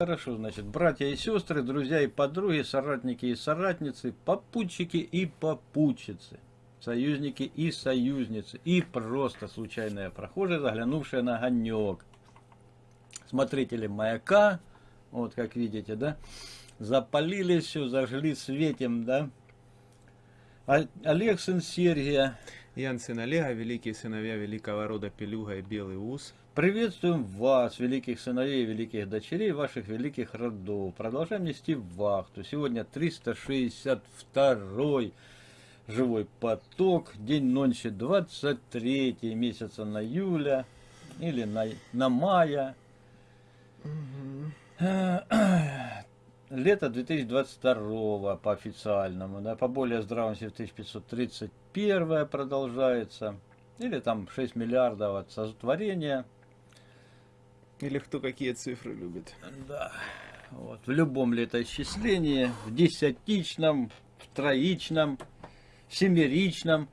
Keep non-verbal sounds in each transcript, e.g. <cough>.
хорошо, значит, братья и сестры, друзья и подруги, соратники и соратницы, попутчики и попутчицы, союзники и союзницы, и просто случайные прохожие, заглянувшие на огонек. Смотрители маяка, вот как видите, да, запалили все, зажгли светим, да. Олег сын Сергия. Ян сын Олега, великие сыновья великого рода Пелюга и Белый Ус. Приветствуем вас, великих сыновей, великих дочерей, ваших великих родов. Продолжаем нести вахту. Сегодня 362 живой поток, день ночи 23 месяца на июля или на, на мая. Угу. Лето 2022 по официальному, да, по более здравому 1531 продолжается. Или там 6 миллиардов от сотворения. Или кто какие цифры любит. Да. Вот. В любом летоисчислении, в десятичном, в троичном, в семеричном,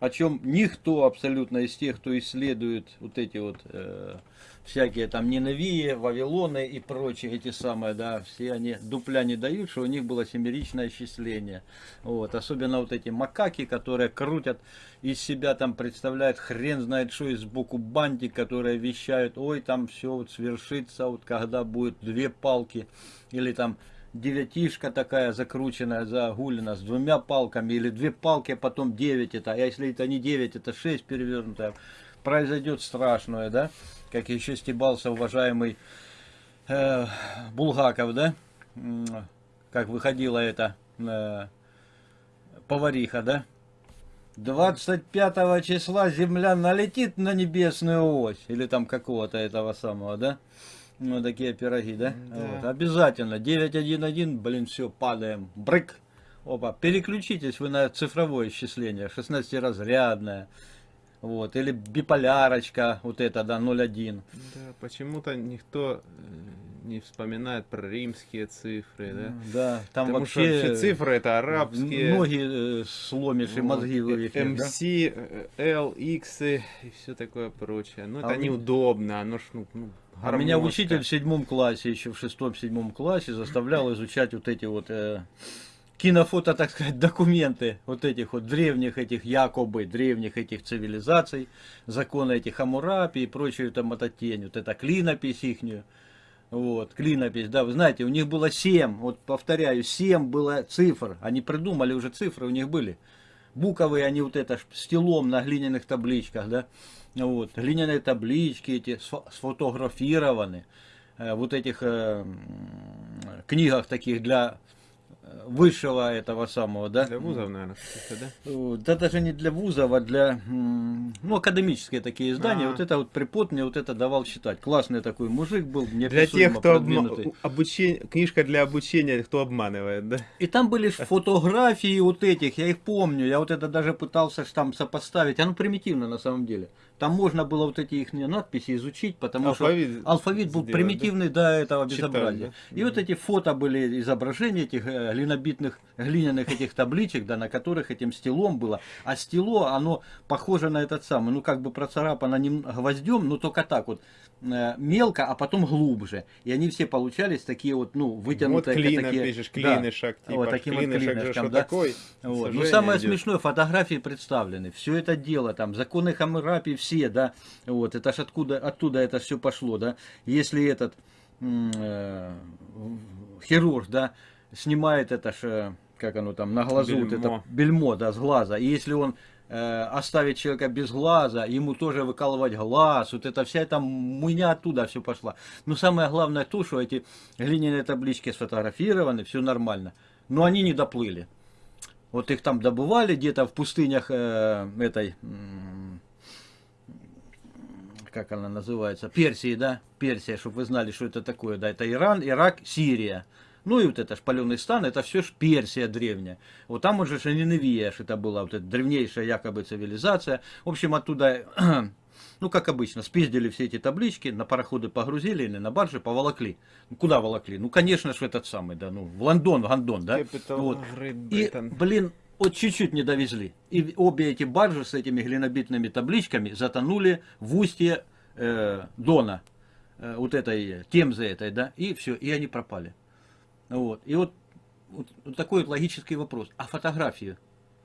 о чем никто абсолютно из тех, кто исследует вот эти вот э, всякие там Ниневии, Вавилоны и прочие эти самые, да, все они дупля не дают, что у них было семеричное исчисление. Вот, особенно вот эти макаки, которые крутят из себя, там представляют хрен знает что из сбоку бантик, которые вещают, ой, там все вот свершится, вот когда будет две палки, или там девятишка такая закрученная, загулена с двумя палками, или две палки, а потом девять это, а если это не девять, это шесть перевернутое, произойдет страшное, да? как еще стебался уважаемый э, Булгаков, да, как выходила эта э, повариха, да, 25 числа Земля налетит на небесную ось, или там какого-то этого самого, да, ну, такие пироги, да, да. Вот, обязательно, 911, блин, все, падаем, брык, опа, переключитесь вы на цифровое исчисление, 16-разрядное, вот, или биполярочка, вот это, да, 0,1. Да, почему-то никто э, не вспоминает про римские цифры, да? Да, там Потому вообще, что цифры это арабские. Ноги э, сломишь и мозги вывихнешь, МС, да? L, X и все такое прочее. Ну, это а неудобно, оно ж, ну, ну а меня учитель в седьмом классе, еще в шестом-седьмом классе заставлял изучать вот эти вот... Э, кинофото, так сказать, <laughs> документы вот этих вот древних этих, якобы древних этих цивилизаций, законы этих Хамурапи и прочую там матотень, вот это клинопись ихнюю. Вот, клинопись, да, вы знаете, у них было семь, вот повторяю, семь было цифр, они придумали уже цифры, у них были. Буковые они вот это стилом на глиняных табличках, да, вот, глиняные таблички эти сфотографированы, э, вот этих э, книгах таких для высшего этого самого, да? Для вузов, наверное, да? Да даже не для вузов, а для, ну, академические такие издания. А -а -а. Вот это вот препод мне вот это давал читать. Классный такой мужик был, Для тех, кто обма... обучение, книжка для обучения, кто обманывает, да? И там были <laughs> фотографии вот этих, я их помню. Я вот это даже пытался там сопоставить. Оно примитивно на самом деле. Там можно было вот эти их надписи изучить, потому алфавит что алфавит был сделать, примитивный да? до этого безобразия. Читали, да? И вот эти фото были изображения этих э, глинобитных, глиняных этих табличек, да, на которых этим стилом было. А стило, оно похоже на этот самый, ну как бы процарапано не гвоздем, но только так вот э, мелко, а потом глубже. И они все получались такие вот, ну, вытянутые. Вот клина такие, пишешь, клинышек, да, типа, вот таким вот клинышком, да. Такой, вот. Ну, самое идет. смешное, фотографии представлены. Все это дело, там, законы Хаммурапи, все, да, вот, это ж откуда, оттуда это все пошло, да. Если этот э, хирург, да, снимает это ж, э, как оно там, на глазу, бельмо. вот это бельмо, да, с глаза, и если он э, оставить человека без глаза, ему тоже выкалывать глаз, вот это вся эта муйня оттуда все пошла. Но самое главное то, что эти глиняные таблички сфотографированы, все нормально, но они не доплыли. Вот их там добывали где-то в пустынях э, этой, как она называется, Персии, да, Персия, чтобы вы знали, что это такое, да, это Иран, Ирак, Сирия. Ну и вот это шпаленый стан, это все ж Персия древняя. Вот там уже Ниневия, это была вот эта древнейшая якобы цивилизация. В общем, оттуда, <clears throat> ну как обычно, спиздили все эти таблички, на пароходы погрузили или на баржи поволокли. Ну, куда волокли? Ну, конечно же, этот самый, да, ну, в Лондон, в Гондон, да. Вот. И, блин, вот чуть-чуть не довезли. И обе эти баржи с этими глинобитными табличками затонули в устье э, Дона. э, вот этой темзы этой, да, и все, и они пропали. Вот. И вот, вот, вот такой вот логический вопрос. А фотографии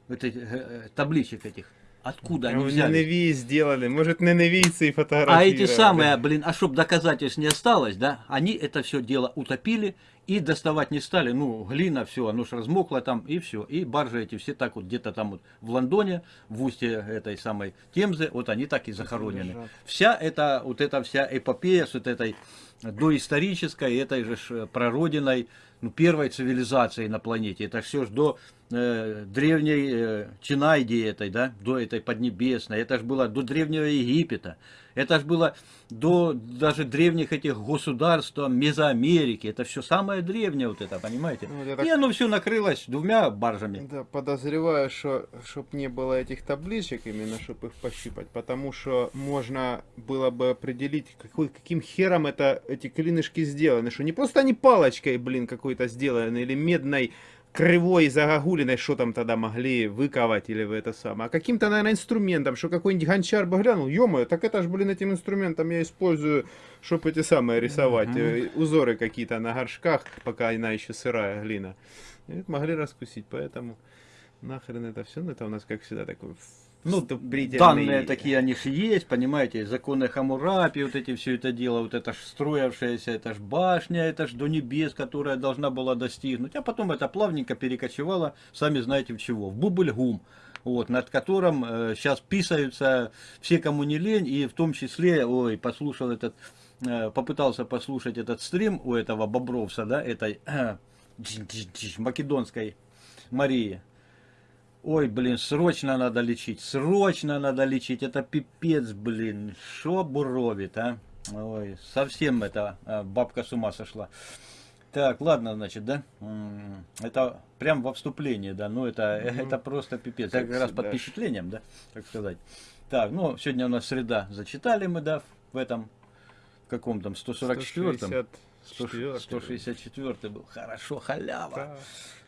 этих, э, табличек этих, откуда они Ну, взялись? Ненавии сделали. Может, ненавийцы и фотографии. А эти самые, блин, а чтоб доказательств не осталось, да, они это все дело утопили и доставать не стали. Ну, глина, все, оно ж размокло там, и все. И баржи эти все так вот где-то там вот в Лондоне, в устье этой самой Темзы, вот они так и захоронены. Вся эта, вот эта вся эпопея с вот этой доисторической, этой же э, прародиной, ну, первой цивилизацией на планете. Это все ж до э, древней э, Чинайди этой, да, до этой Поднебесной. Это ж было до древнего Египета. Это ж было до даже древних этих государств Мезоамерики. Это все самое древнее вот это, понимаете? Ну, так- И оно все накрылось двумя баржами. Да, подозреваю, что чтоб не было этих табличек, именно чтобы их пощупать, потому что можно было бы определить, какой, каким хером это эти клинышки сделаны, что не просто они палочкой, блин, какой-то сделаны, или медной кривой загогулиной, что там тогда могли выковать или в это самое, а каким-то, наверное, инструментом, что какой-нибудь гончар бы глянул, ё так это ж, блин, этим инструментом я использую, чтобы эти самые рисовать, э, узоры какие-то на горшках, пока она еще сырая глина. И могли раскусить, поэтому нахрен это все, ну это у нас как всегда такой Ну, вступительный- данные такие они же есть, понимаете, законы Хамурапи, вот эти все это дело, вот это ж строившаяся, это ж башня, это ж до небес, которая должна была достигнуть, а потом это плавненько перекочевало, сами знаете в чего, в Бубльгум, вот, над которым сейчас писаются все, кому не лень, и в том числе, ой, послушал этот, э, попытался послушать этот стрим у этого Бобровса, да, этой <clears throat> македонской Марии. Ой, блин, срочно надо лечить, срочно надо лечить, это пипец, блин, шо буровит, а? Ой, совсем это а, бабка с ума сошла. Так, ладно, значит, да? Это прям во вступлении, да, ну это, <laughs> это просто пипец. Как раз под впечатлением, да, так сказать. Так, ну, сегодня у нас среда, зачитали мы, да, в этом, в каком там, 144-м? 164. 164 был, хорошо, халява. Да.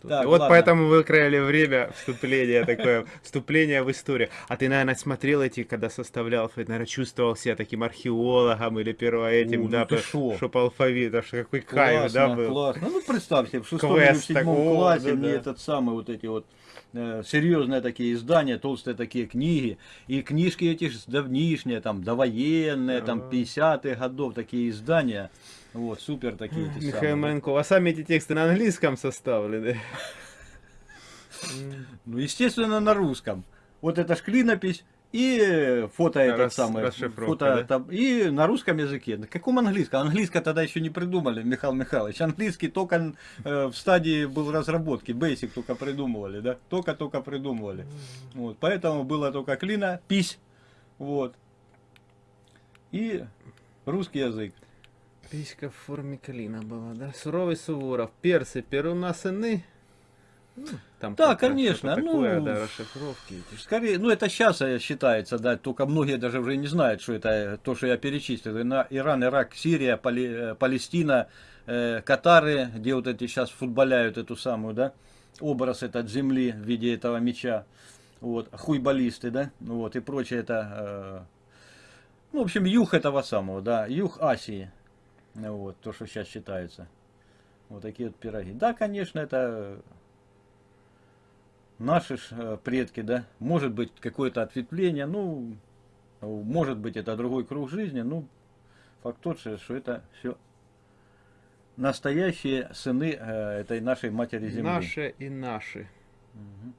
Так, вот ладно. поэтому вы крали время вступления такое, вступление в историю. А ты, наверное, смотрел эти, когда составлял, наверное, чувствовал себя таким археологом или первоэтим, ну да, чтоб алфавит, аж какой кайф, да, был. классно. Ну, представьте, в шестом или в седьмом классе да, мне этот самый вот эти вот э, серьезные такие издания, толстые такие книги. И книжки эти ж давнишние, там, довоенные, там, Ага. 50-х годов такие издания. Вот, супер такие эти Михаил самые. Маленков, а сами эти тексты на английском составлены? Ну, естественно, на русском. Вот это ж клинопись и фото этот Рас- самый. расшифровка, Фото, да? там, и на русском языке. На каком английском? Английское тогда еще не придумали, Михаил Михайлович. Английский только э, в стадии был разработки. Basic только придумывали, да? Только-только придумывали. Вот, поэтому было только клина, пись. Вот. И русский язык. Писька в форме клина была, да? Суровый Суворов, персы, перуна сыны. Ну, Там Да, конечно, такое, ну, да, расшифровки. Скорее, ну это сейчас считается, да, только многие даже уже не знают, что это то, что я перечислил. На Иран, Ирак, Сирия, Пали- э, Палестина, э, Катары, где вот эти сейчас футболяют эту самую, да, образ этот земли в виде этого меча. Вот, хуйболисты, да, ну вот, и прочее это, э, ну, в общем, юг этого самого, да, юг Асии, вот, то, что сейчас считается. Вот такие вот пироги. Да, конечно, это наши э, предки, да, может быть какое-то ответвление, ну, может быть это другой круг жизни, ну, факт тот же, что это все настоящие сыны э, этой нашей матери земли. Наши и наши. Мгм.